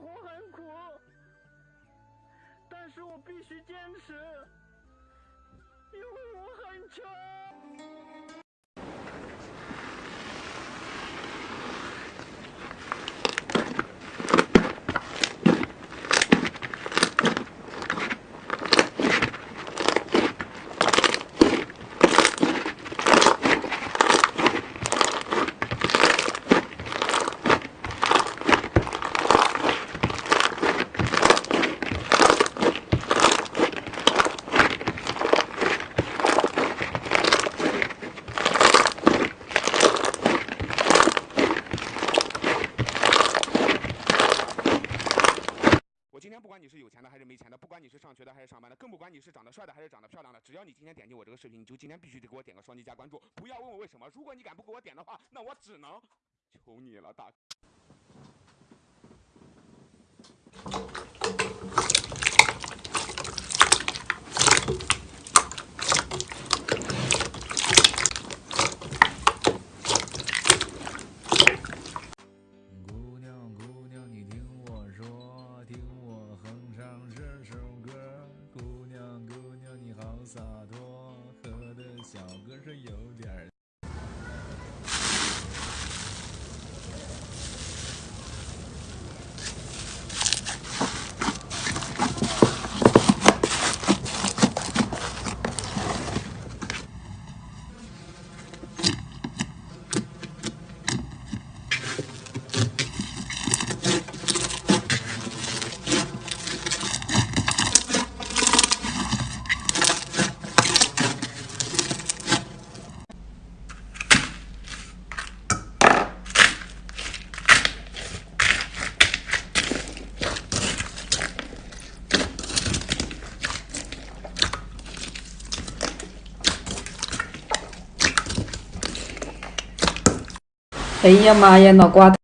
活很苦，但是我必须坚持，因为我很穷。今天不管你是有钱的还是没钱的，不管你是上学的还是上班的，更不管你是长得帅的还是长得漂亮的，只要你今天点击我这个视频，你就今天必须得给我点个双击加关注。不要问我为什么，如果你敢不给我点的话，那我只能求你了，大。哎呀妈呀，脑瓜